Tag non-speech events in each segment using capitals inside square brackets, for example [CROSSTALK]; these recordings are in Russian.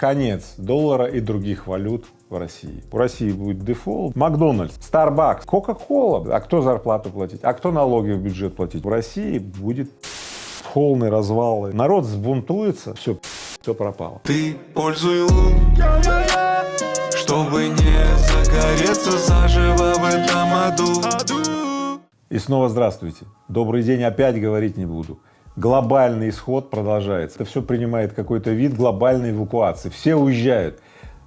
конец доллара и других валют в России. У России будет дефолт. Макдональдс, Starbucks, Кока-Кола. А кто зарплату платить? А кто налоги в бюджет платить? В России будет полный развал. Народ взбунтуется, все, все пропало. Ты пользуй лун, чтобы не загореться заживо в этом аду. И снова здравствуйте. Добрый день опять говорить не буду. Глобальный исход продолжается. Это все принимает какой-то вид глобальной эвакуации. Все уезжают.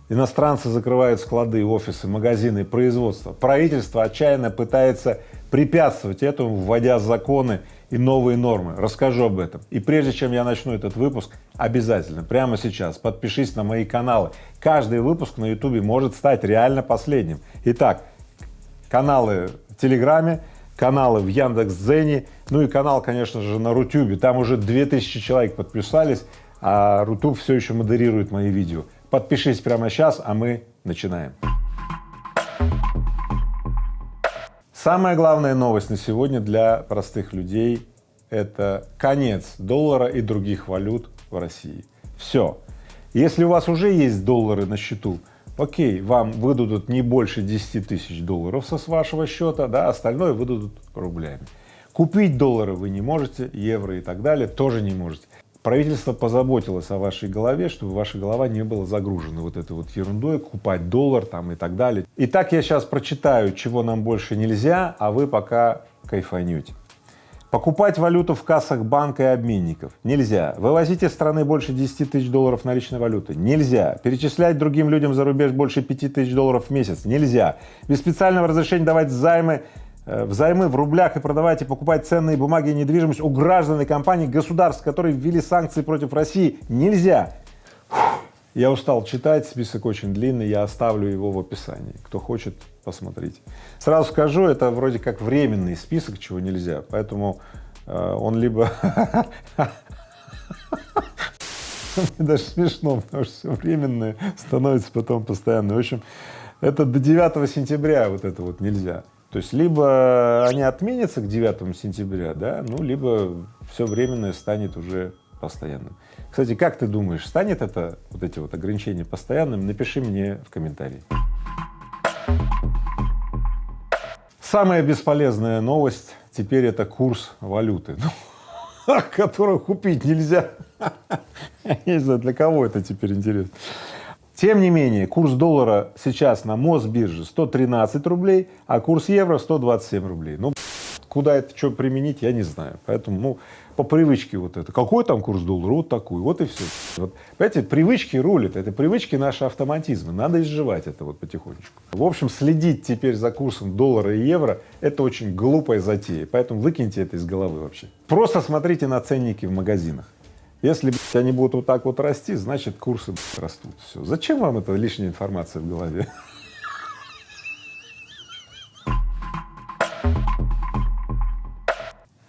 Иностранцы закрывают склады, офисы, магазины, производство. Правительство отчаянно пытается препятствовать этому, вводя законы и новые нормы. Расскажу об этом. И прежде чем я начну этот выпуск, обязательно прямо сейчас подпишись на мои каналы. Каждый выпуск на ютубе может стать реально последним. Итак, каналы в Телеграме, каналы в Яндекс.Дзене, ну и канал, конечно же, на Рутюбе. Там уже 2000 человек подписались, а Рутуб все еще модерирует мои видео. Подпишись прямо сейчас, а мы начинаем. Самая главная новость на сегодня для простых людей – это конец доллара и других валют в России. Все. Если у вас уже есть доллары на счету, окей, вам выдадут не больше 10 тысяч долларов со с вашего счета, да, остальное выдадут рублями. Купить доллары вы не можете, евро и так далее тоже не можете. Правительство позаботилось о вашей голове, чтобы ваша голова не была загружена вот этой вот ерундой, купать доллар там и так далее. Итак, я сейчас прочитаю, чего нам больше нельзя, а вы пока кайфанете. Покупать валюту в кассах банка и обменников нельзя. Вывозить из страны больше 10 тысяч долларов наличной валюты нельзя. Перечислять другим людям за рубеж больше 5 тысяч долларов в месяц нельзя. Без специального разрешения давать займы взаймы в рублях и продавать и покупать ценные бумаги и недвижимость у граждан и компаний государств, которые ввели санкции против России, нельзя. Я устал читать, список очень длинный, я оставлю его в описании. Кто хочет, посмотрите. Сразу скажу, это вроде как временный список, чего нельзя, поэтому э, он либо [LAUGHS] Мне даже смешно, потому что все временное становится потом постоянно. В общем, это до 9 сентября вот это вот нельзя. То есть либо они отменятся к 9 сентября, да, ну, либо все временное станет уже постоянным. Кстати, как ты думаешь, станет это, вот эти вот ограничения постоянным? Напиши мне в комментарии. Самая бесполезная новость теперь это курс валюты, [LAUGHS] ну, которого купить нельзя. [LAUGHS] Я не знаю, для кого это теперь интересно. Тем не менее, курс доллара сейчас на Мосбирже 113 рублей, а курс евро 127 рублей. Ну, куда это что применить, я не знаю. Поэтому, ну, по привычке вот это. Какой там курс доллара? Вот такой. Вот и все. Вот, понимаете, привычки рулят. Это привычки наши автоматизмы. Надо изживать это вот потихонечку. В общем, следить теперь за курсом доллара и евро — это очень глупая затея. Поэтому выкиньте это из головы вообще. Просто смотрите на ценники в магазинах. Если они будут вот так вот расти, значит курсы растут. Все. Зачем вам эта лишняя информация в голове?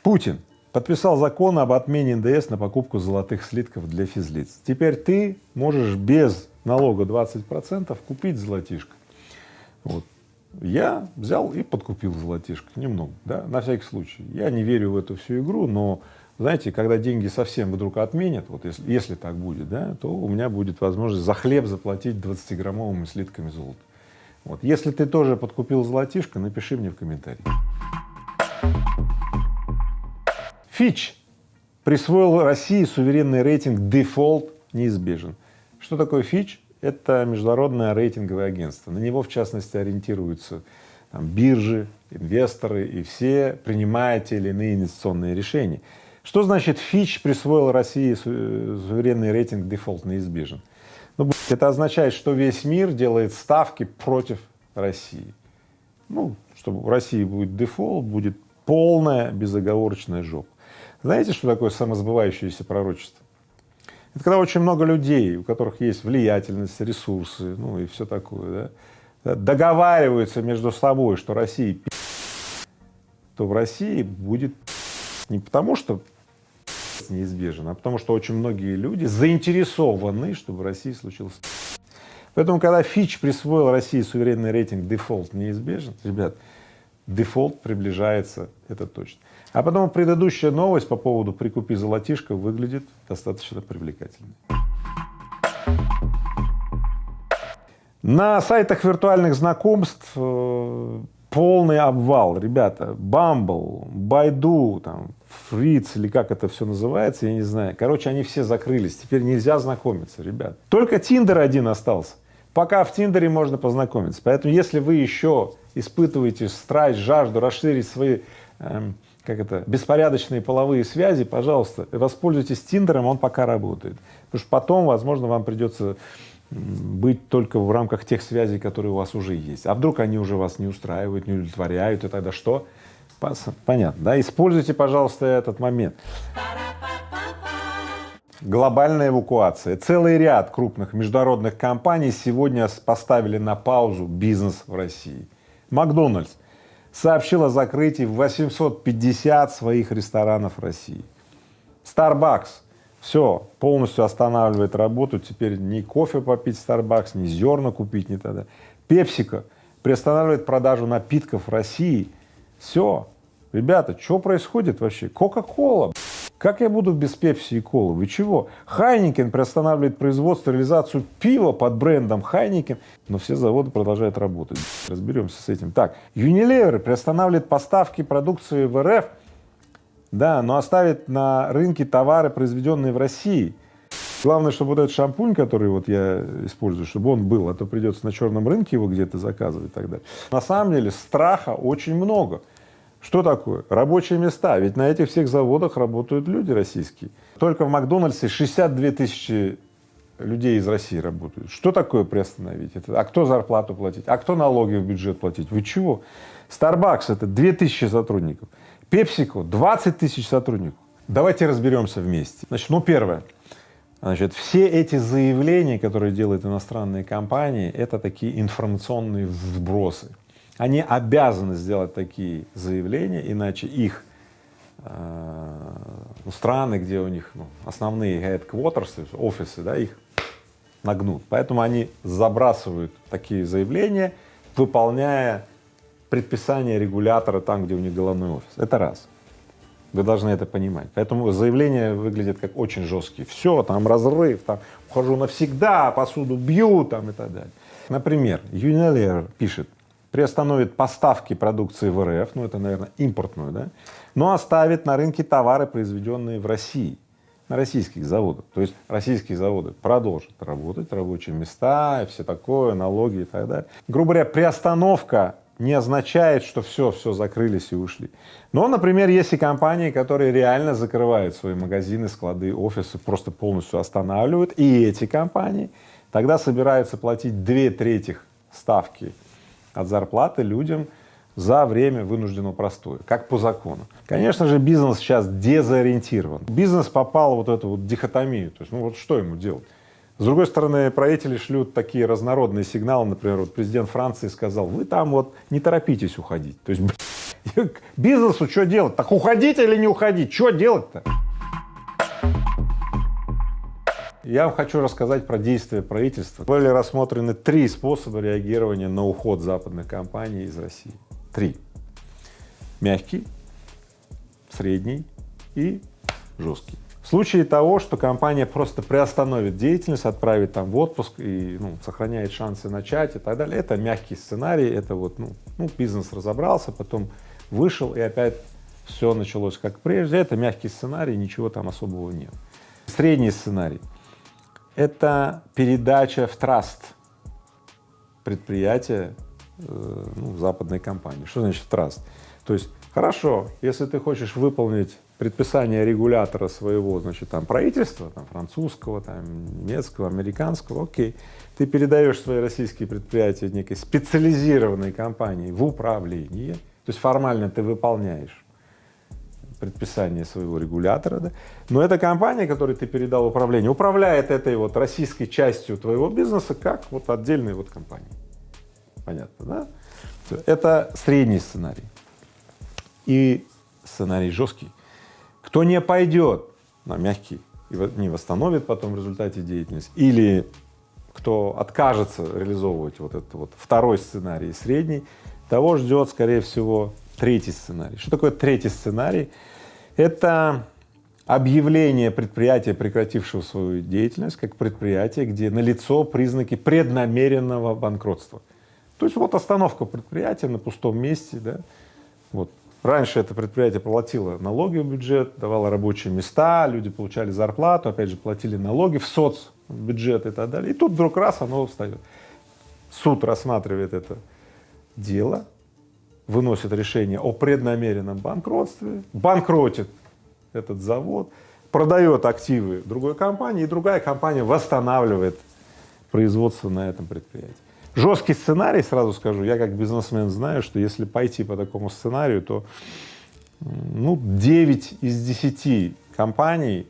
Путин подписал закон об отмене НДС на покупку золотых слитков для физлиц. Теперь ты можешь без налога 20 процентов купить золотишко. Вот. Я взял и подкупил золотишко немного, да, на всякий случай. Я не верю в эту всю игру, но знаете, когда деньги совсем вдруг отменят, вот если, если так будет, да, то у меня будет возможность за хлеб заплатить 20-граммовыми слитками золота. Вот. Если ты тоже подкупил золотишко, напиши мне в комментарии. Фич присвоил России суверенный рейтинг «Дефолт неизбежен». Что такое Фич? Это международное рейтинговое агентство. На него, в частности, ориентируются там, биржи, инвесторы и все принимают те или иные инвестиционные решения. Что значит Fitch присвоил России суверенный рейтинг «Дефолт неизбежен»? Ну, это означает, что весь мир делает ставки против России. Ну, чтобы в России будет дефолт, будет полная безоговорочная жопа. Знаете, что такое самосбывающееся пророчество? Это когда очень много людей, у которых есть влиятельность, ресурсы, ну и все такое, да, договариваются между собой, что Россия то в России будет не потому, что неизбежен, а потому что очень многие люди заинтересованы, чтобы в России случился Поэтому, когда Fitch присвоил России суверенный рейтинг «Дефолт неизбежен», ребят, дефолт приближается, это точно. А потом предыдущая новость по поводу «прикупи золотишко» выглядит достаточно привлекательной. На сайтах виртуальных знакомств э, полный обвал, ребята, Bumble, Baidu, там, Фриц или как это все называется, я не знаю. Короче, они все закрылись, теперь нельзя знакомиться, ребят. Только Тиндер один остался. Пока в Тиндере можно познакомиться. Поэтому, если вы еще испытываете страсть, жажду расширить свои, эм, как это, беспорядочные половые связи, пожалуйста, воспользуйтесь Тиндером, он пока работает. Потому что потом, возможно, вам придется быть только в рамках тех связей, которые у вас уже есть. А вдруг они уже вас не устраивают, не удовлетворяют, и тогда что? Понятно, да? Используйте, пожалуйста, этот момент. Глобальная эвакуация. Целый ряд крупных международных компаний сегодня поставили на паузу бизнес в России. Макдональдс сообщил о закрытии 850 своих ресторанов России. Starbucks все, полностью останавливает работу, теперь ни кофе попить в Starbucks, ни зерна купить, ни тогда. Пепсика приостанавливает продажу напитков в России. Все, ребята, что происходит вообще? Кока-кола, как я буду без пепси и колы? Вы чего? Heineken приостанавливает производство, реализацию пива под брендом Heineken, но все заводы продолжают работать. Разберемся с этим. Так, Unilever приостанавливает поставки продукции в РФ да, но оставит на рынке товары, произведенные в России. Главное, чтобы вот этот шампунь, который вот я использую, чтобы он был, а то придется на черном рынке его где-то заказывать и так далее. На самом деле страха очень много. Что такое? Рабочие места. Ведь на этих всех заводах работают люди российские. Только в Макдональдсе 62 тысячи людей из России работают. Что такое приостановить? Это, а кто зарплату платить? А кто налоги в бюджет платить? Вы чего? Starbucks — это 2000 сотрудников. Пепсику 20 тысяч сотрудников. Давайте разберемся вместе. Значит, ну первое. Значит, все эти заявления, которые делают иностранные компании, это такие информационные вбросы. Они обязаны сделать такие заявления, иначе их э, ну, страны, где у них ну, основные headquarters, офисы, да, их нагнут. Поэтому они забрасывают такие заявления, выполняя предписание регулятора там, где у них головной офис. Это раз. Вы должны это понимать. Поэтому заявление выглядит как очень жесткие. Все, там разрыв, там ухожу навсегда, посуду бью там и так далее. Например, Unilever пишет, приостановит поставки продукции в РФ, ну это, наверное, импортную, да, но оставит на рынке товары, произведенные в России, на российских заводах. То есть российские заводы продолжат работать, рабочие места все такое, налоги и так далее. Грубо говоря, приостановка не означает, что все, все закрылись и ушли. Но, например, есть и компании, которые реально закрывают свои магазины, склады, офисы, просто полностью останавливают, и эти компании тогда собираются платить две трети ставки от зарплаты людям за время вынужденного простоя, как по закону. Конечно же, бизнес сейчас дезориентирован. Бизнес попал в вот эту вот дихотомию, то есть, ну вот что ему делать? С другой стороны, правители шлют такие разнородные сигналы, например, вот президент Франции сказал, вы там вот не торопитесь уходить. То есть [LAUGHS] [LAUGHS] бизнесу что делать? Так уходить или не уходить? Что делать-то? Я вам хочу рассказать про действия правительства. Были рассмотрены три способа реагирования на уход западных компаний из России. Три. Мягкий, средний и жесткий. В случае того, что компания просто приостановит деятельность, отправит там в отпуск и ну, сохраняет шансы начать и так далее, это мягкий сценарий, это вот, ну, ну, бизнес разобрался, потом вышел и опять все началось как прежде, это мягкий сценарий, ничего там особого нет. Средний сценарий — это передача в траст предприятия э, ну, западной компании. Что значит траст? То есть, хорошо, если ты хочешь выполнить предписание регулятора своего, значит, там, правительства, там, французского, там, немецкого, американского, окей, ты передаешь свои российские предприятия некой специализированной компании в управление, то есть формально ты выполняешь предписание своего регулятора, да? но эта компания, которой ты передал управление, управляет этой вот российской частью твоего бизнеса как вот отдельной вот компании. Понятно, да? Это средний сценарий. И сценарий жесткий. Кто не пойдет на мягкий и не восстановит потом в результате деятельности, или кто откажется реализовывать вот этот вот второй сценарий, средний, того ждет, скорее всего, третий сценарий. Что такое третий сценарий? Это объявление предприятия, прекратившего свою деятельность, как предприятие, где налицо признаки преднамеренного банкротства. То есть вот остановка предприятия на пустом месте, да, вот. Раньше это предприятие платило налоги в бюджет, давало рабочие места, люди получали зарплату, опять же платили налоги в соцбюджет и так далее. И тут вдруг раз оно встает. Суд рассматривает это дело, выносит решение о преднамеренном банкротстве, банкротит этот завод, продает активы другой компании, и другая компания восстанавливает производство на этом предприятии. Жесткий сценарий, сразу скажу, я как бизнесмен знаю, что если пойти по такому сценарию, то ну, 9 из 10 компаний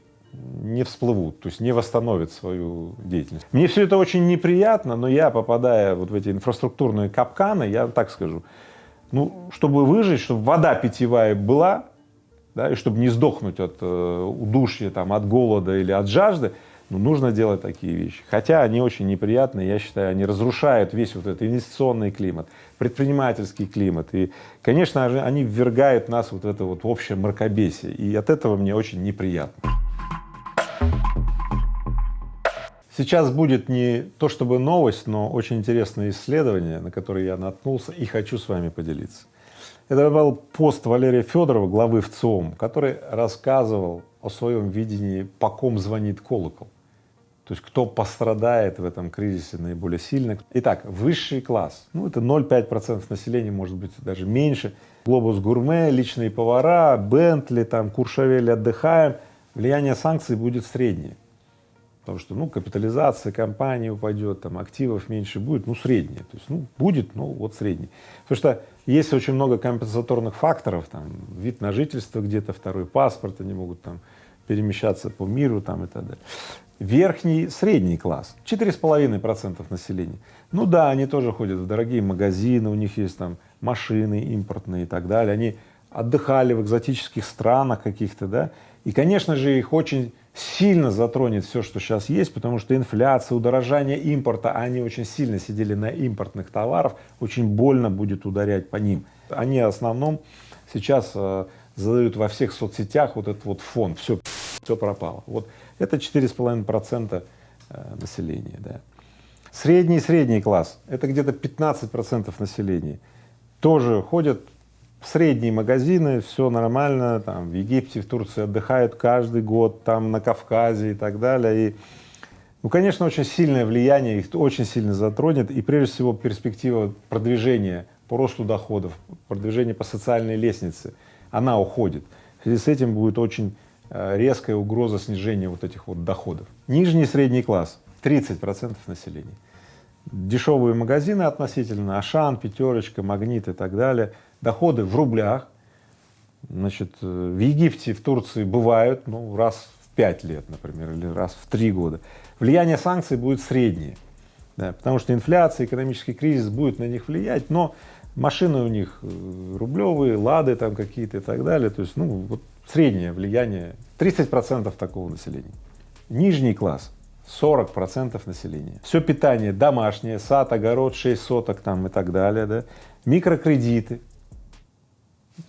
не всплывут, то есть не восстановят свою деятельность. Мне все это очень неприятно, но я, попадая вот в эти инфраструктурные капканы, я так скажу, ну, чтобы выжить, чтобы вода питьевая была, да, и чтобы не сдохнуть от э, удушья, там, от голода или от жажды, ну, нужно делать такие вещи. Хотя они очень неприятные, я считаю, они разрушают весь вот этот инвестиционный климат, предпринимательский климат. И, конечно, они ввергают нас вот в это вот общее мракобесие. И от этого мне очень неприятно. Сейчас будет не то чтобы новость, но очень интересное исследование, на которое я наткнулся и хочу с вами поделиться. Это был пост Валерия Федорова, главы ВЦИОМ, который рассказывал о своем видении, по ком звонит колокол. То есть кто пострадает в этом кризисе наиболее сильно. Итак, высший класс, ну это 0,5% населения, может быть даже меньше. Глобус гурме, личные повара, Бентли, там, Куршавель, отдыхаем. Влияние санкций будет среднее. Потому что, ну, капитализация компании упадет, там, активов меньше будет, ну, среднее. То есть, ну, будет, ну, вот средний. Потому что есть очень много компенсаторных факторов, там, вид на жительство где-то, второй паспорт, они могут там перемещаться по миру там и так далее верхний, средний класс, четыре с половиной процентов населения. Ну да, они тоже ходят в дорогие магазины, у них есть там машины импортные и так далее, они отдыхали в экзотических странах каких-то, да, и, конечно же, их очень сильно затронет все, что сейчас есть, потому что инфляция, удорожание импорта, а они очень сильно сидели на импортных товарах, очень больно будет ударять по ним. Они в основном сейчас э, задают во всех соцсетях вот этот вот фон, все, все пропало. Вот это 4,5 процента э, населения. Да. Средний средний класс — это где-то 15 процентов населения. Тоже ходят средние магазины, все нормально, там в Египте, в Турции отдыхают каждый год, там на Кавказе и так далее. И, ну, конечно, очень сильное влияние их очень сильно затронет, и прежде всего перспектива продвижения по росту доходов, продвижения по социальной лестнице, она уходит. В связи с этим будет очень Э, резкая угроза снижения вот этих вот доходов. Нижний средний класс 30 процентов населения. Дешевые магазины относительно, Ашан, Пятерочка, Магнит и так далее, доходы в рублях, значит, э, в Египте, в Турции бывают, ну, раз в пять лет, например, или раз в три года. Влияние санкций будет среднее, да, потому что инфляция, экономический кризис будет на них влиять, но машины у них э, рублевые, лады там какие-то и так далее, то есть, ну, вот среднее влияние 30 процентов такого населения. Нижний класс 40 процентов населения. Все питание домашнее, сад, огород, 6 соток там и так далее, да. Микрокредиты,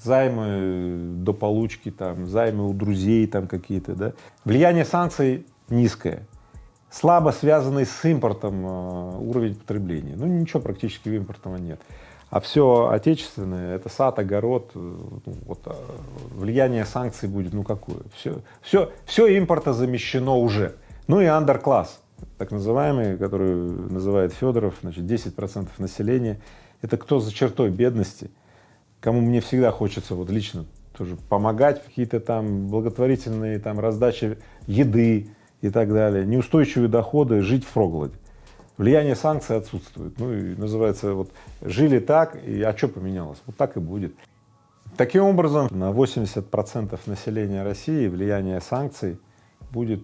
займы до получки, там, займы у друзей там какие-то, да. Влияние санкций низкое, слабо связанный с импортом э, уровень потребления. Ну, ничего практически импортного нет. А все отечественное, это сад, огород, э, ну, вот, э, влияние санкций будет, ну какое? Все, все, все импорта замещено уже. Ну и андеркласс, так называемый, который называет Федоров, значит, 10 процентов населения. Это кто за чертой бедности, кому мне всегда хочется вот лично тоже помогать, какие-то там благотворительные там раздачи еды и так далее, неустойчивые доходы, жить в проголоде влияние санкций отсутствует. Ну и называется вот жили так, и а что поменялось? Вот так и будет. Таким образом, на 80 процентов населения России влияние санкций будет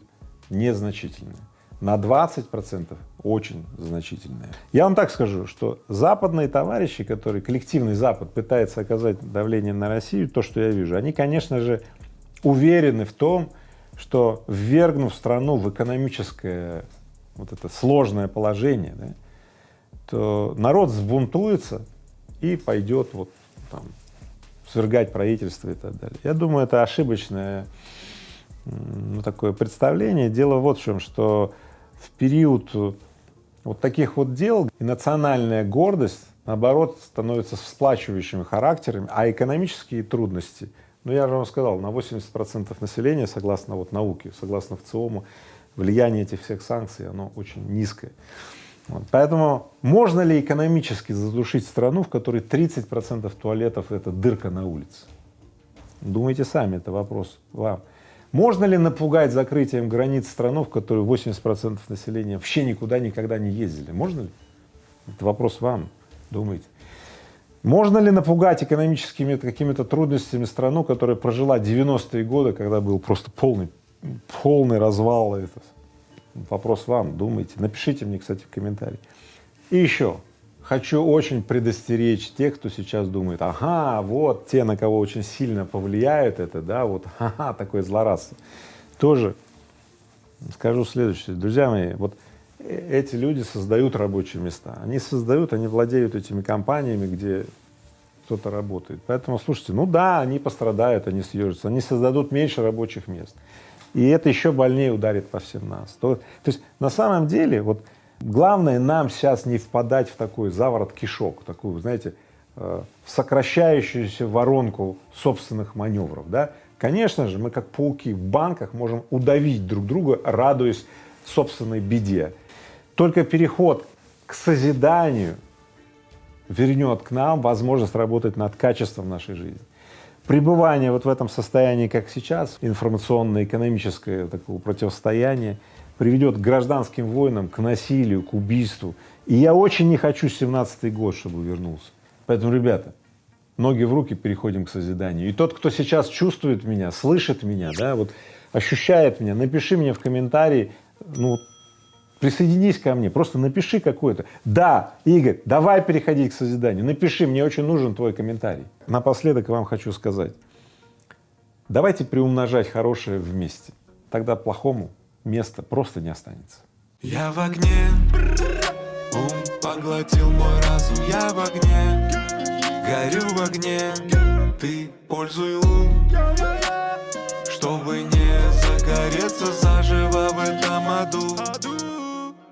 незначительное, на 20 процентов очень значительное. Я вам так скажу, что западные товарищи, которые, коллективный Запад пытается оказать давление на Россию, то, что я вижу, они, конечно же, уверены в том, что ввергнув страну в экономическое вот это сложное положение, да, то народ взбунтуется и пойдет вот там свергать правительство и так далее. Я думаю, это ошибочное ну, такое представление. Дело вот в чем, что в период вот таких вот дел и национальная гордость, наоборот, становится всплачивающими характерами, а экономические трудности, ну, я же вам сказал, на 80 процентов населения, согласно вот науке, согласно ВЦИОМу, влияние этих всех санкций, оно очень низкое. Вот. Поэтому можно ли экономически задушить страну, в которой 30 процентов туалетов — это дырка на улице? Думайте сами, это вопрос вам. Можно ли напугать закрытием границ страну, в которой 80 процентов населения вообще никуда никогда не ездили? Можно ли? Это вопрос вам, думайте. Можно ли напугать экономическими какими-то трудностями страну, которая прожила 90-е годы, когда был просто полный, полный развал? Это? Вопрос вам, думайте. Напишите мне, кстати, в комментарии. И еще, хочу очень предостеречь тех, кто сейчас думает, ага, вот те, на кого очень сильно повлияет это, да, вот, [LAUGHS] ага, такое злорадство. Тоже скажу следующее, друзья мои, вот э, эти люди создают рабочие места, они создают, они владеют этими компаниями, где кто-то работает. Поэтому, слушайте, ну да, они пострадают, они съежатся, они создадут меньше рабочих мест. И это еще больнее ударит по всем нас. То, то есть на самом деле вот главное нам сейчас не впадать в такой заворот кишок, такую, знаете, э, сокращающуюся воронку собственных маневров, да. Конечно же, мы как пауки в банках можем удавить друг друга, радуясь собственной беде. Только переход к созиданию вернет к нам возможность работать над качеством нашей жизни пребывание вот в этом состоянии, как сейчас, информационно-экономическое такого противостояния, приведет к гражданским войнам, к насилию, к убийству. И я очень не хочу 17-й год, чтобы вернулся. Поэтому, ребята, ноги в руки, переходим к созиданию. И тот, кто сейчас чувствует меня, слышит меня, да, вот ощущает меня, напиши мне в комментарии, ну, присоединись ко мне, просто напиши какое-то. Да, Игорь, давай переходить к созиданию, напиши, мне очень нужен твой комментарий. Напоследок вам хочу сказать, давайте приумножать хорошее вместе, тогда плохому места просто не останется. Я в огне, ум поглотил мой разум, я в огне, горю в огне, ты пользуй лун, чтобы не загореться заживо в этом аду.